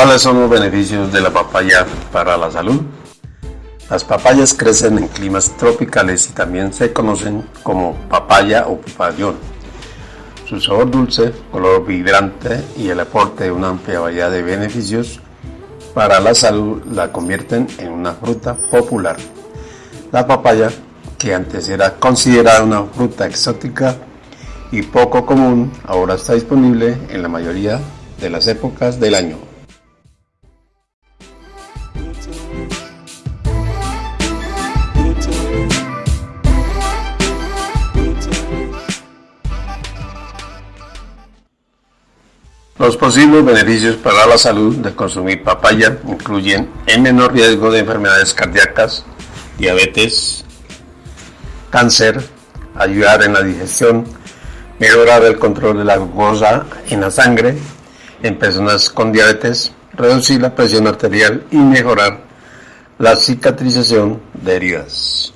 ¿Cuáles son los beneficios de la papaya para la salud? Las papayas crecen en climas tropicales y también se conocen como papaya o papayón. Su sabor dulce, color vibrante y el aporte de una amplia variedad de beneficios para la salud la convierten en una fruta popular. La papaya, que antes era considerada una fruta exótica y poco común, ahora está disponible en la mayoría de las épocas del año. Los posibles beneficios para la salud de consumir papaya incluyen el menor riesgo de enfermedades cardíacas, diabetes, cáncer, ayudar en la digestión, mejorar el control de la glucosa en la sangre en personas con diabetes, reducir la presión arterial y mejorar la cicatrización de heridas.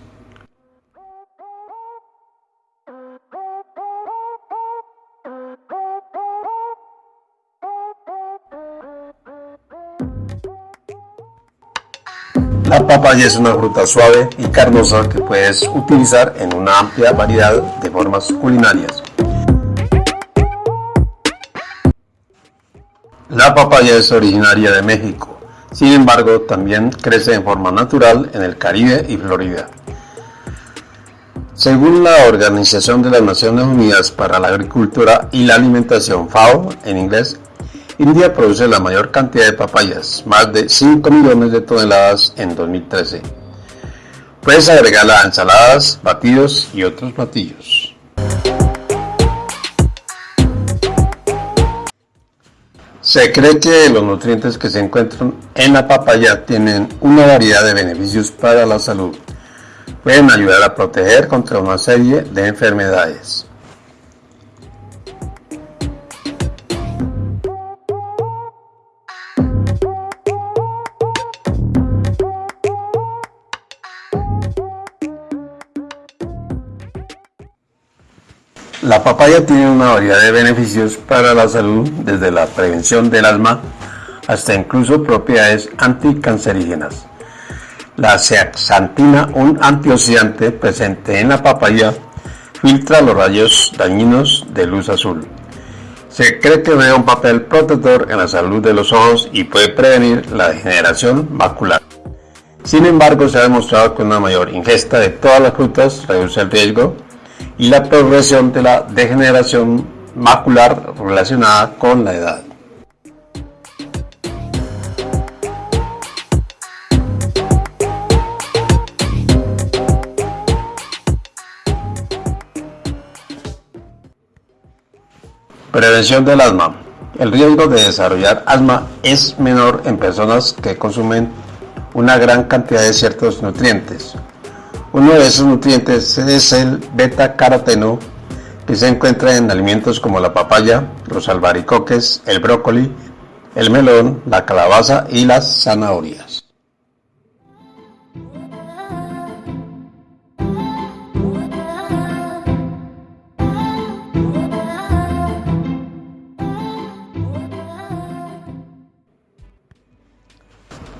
La papaya es una fruta suave y carnosa que puedes utilizar en una amplia variedad de formas culinarias. La papaya es originaria de México, sin embargo también crece en forma natural en el Caribe y Florida. Según la Organización de las Naciones Unidas para la Agricultura y la Alimentación FAO en inglés, India produce la mayor cantidad de papayas, más de 5 millones de toneladas en 2013. Puedes agregarla a ensaladas, batidos y otros platillos. Se cree que los nutrientes que se encuentran en la papaya tienen una variedad de beneficios para la salud. Pueden ayudar a proteger contra una serie de enfermedades. La papaya tiene una variedad de beneficios para la salud, desde la prevención del asma hasta incluso propiedades anticancerígenas. La zeaxantina, un antioxidante presente en la papaya, filtra los rayos dañinos de luz azul. Se cree que juega un papel protector en la salud de los ojos y puede prevenir la degeneración macular. Sin embargo, se ha demostrado que una mayor ingesta de todas las frutas reduce el riesgo y la progresión de la degeneración macular relacionada con la edad. Prevención del asma. El riesgo de desarrollar asma es menor en personas que consumen una gran cantidad de ciertos nutrientes, uno de esos nutrientes es el beta-caroteno que se encuentra en alimentos como la papaya, los albaricoques, el brócoli, el melón, la calabaza y las zanahorias.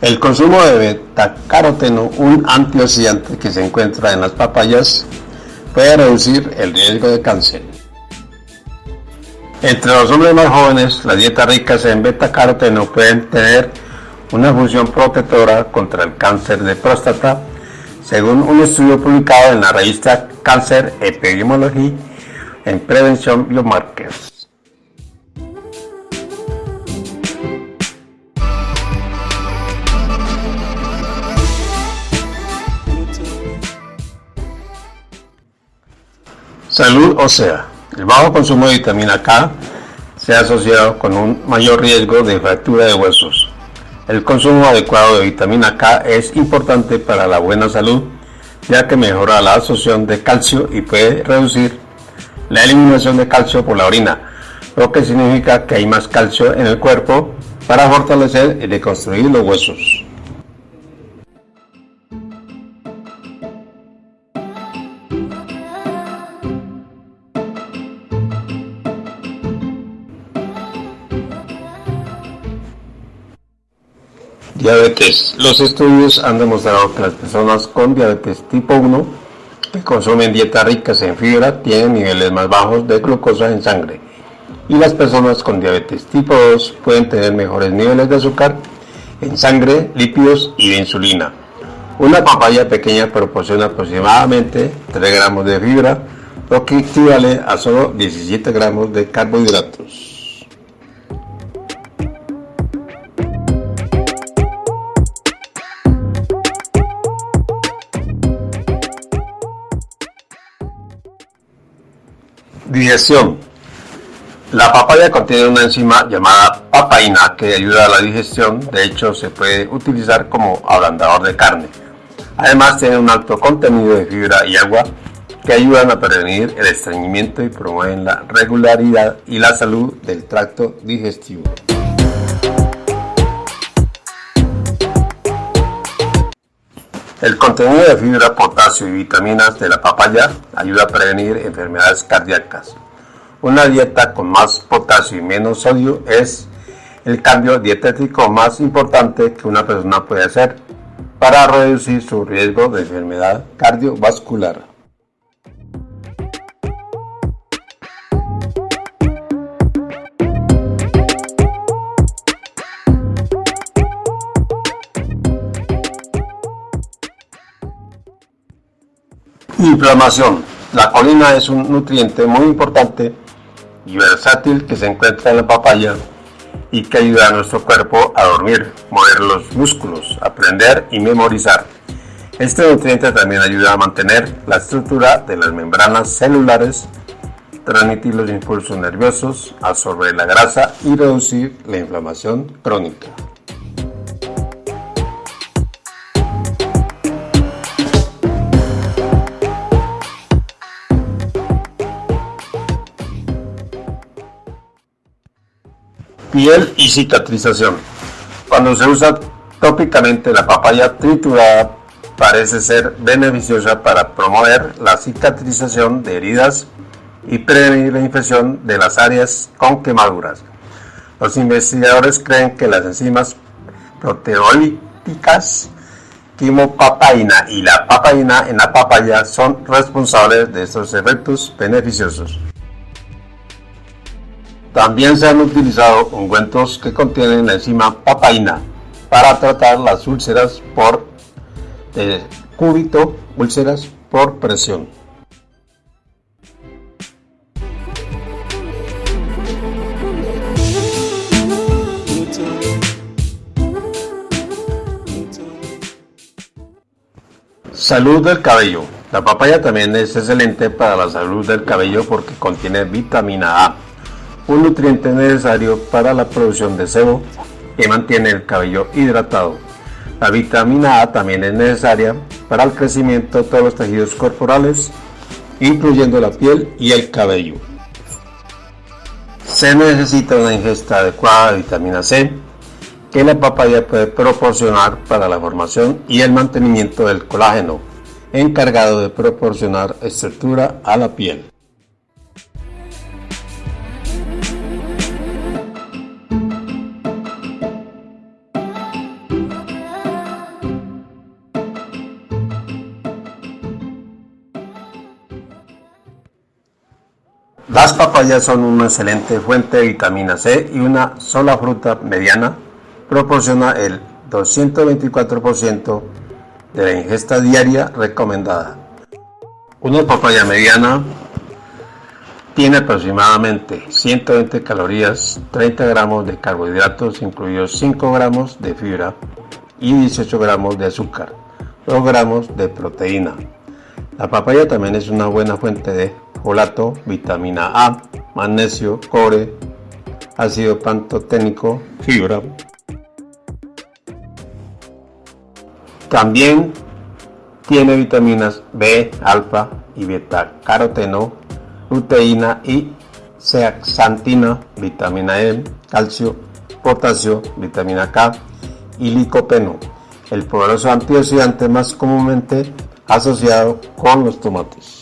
El consumo de beta-caroteno, un antioxidante que se encuentra en las papayas, puede reducir el riesgo de cáncer. Entre los hombres más jóvenes, las dietas ricas en beta-caroteno pueden tener una función protectora contra el cáncer de próstata, según un estudio publicado en la revista Cancer Epidemiology en Prevención Biomarkers. Salud ósea. El bajo consumo de vitamina K se ha asociado con un mayor riesgo de fractura de huesos. El consumo adecuado de vitamina K es importante para la buena salud, ya que mejora la absorción de calcio y puede reducir la eliminación de calcio por la orina, lo que significa que hay más calcio en el cuerpo para fortalecer y reconstruir los huesos. Diabetes. Los estudios han demostrado que las personas con diabetes tipo 1 que consumen dietas ricas en fibra tienen niveles más bajos de glucosa en sangre y las personas con diabetes tipo 2 pueden tener mejores niveles de azúcar en sangre, lípidos y de insulina. Una papaya pequeña proporciona aproximadamente 3 gramos de fibra, lo que equivale a solo 17 gramos de carbohidratos. Digestión. La papaya contiene una enzima llamada papaina que ayuda a la digestión, de hecho se puede utilizar como ablandador de carne. Además tiene un alto contenido de fibra y agua que ayudan a prevenir el estreñimiento y promueven la regularidad y la salud del tracto digestivo. El contenido de fibra, potasio y vitaminas de la papaya ayuda a prevenir enfermedades cardíacas. Una dieta con más potasio y menos sodio es el cambio dietético más importante que una persona puede hacer para reducir su riesgo de enfermedad cardiovascular. Inflamación. La colina es un nutriente muy importante y versátil que se encuentra en la papaya y que ayuda a nuestro cuerpo a dormir, mover los músculos, aprender y memorizar. Este nutriente también ayuda a mantener la estructura de las membranas celulares, transmitir los impulsos nerviosos, absorber la grasa y reducir la inflamación crónica. Piel y cicatrización. Cuando se usa tópicamente la papaya triturada parece ser beneficiosa para promover la cicatrización de heridas y prevenir la infección de las áreas con quemaduras. Los investigadores creen que las enzimas proteolíticas quimopapaina y la papaina en la papaya son responsables de estos efectos beneficiosos. También se han utilizado ungüentos que contienen la enzima papaina para tratar las úlceras por eh, cúbito, úlceras por presión. Salud del cabello. La papaya también es excelente para la salud del cabello porque contiene vitamina A un nutriente necesario para la producción de sebo que mantiene el cabello hidratado. La vitamina A también es necesaria para el crecimiento de todos los tejidos corporales, incluyendo la piel y el cabello. Se necesita una ingesta adecuada de vitamina C que la papaya puede proporcionar para la formación y el mantenimiento del colágeno, encargado de proporcionar estructura a la piel. Son una excelente fuente de vitamina C y una sola fruta mediana proporciona el 224% de la ingesta diaria recomendada. Una papaya mediana tiene aproximadamente 120 calorías, 30 gramos de carbohidratos, incluidos 5 gramos de fibra y 18 gramos de azúcar, 2 gramos de proteína. La papaya también es una buena fuente de folato, vitamina A, magnesio, cobre, ácido pantoténico, fibra. También tiene vitaminas B, alfa y beta caroteno, luteína y zeaxantina, vitamina E, calcio, potasio, vitamina K y licopeno, el poderoso antioxidante más comúnmente asociado con los tomates.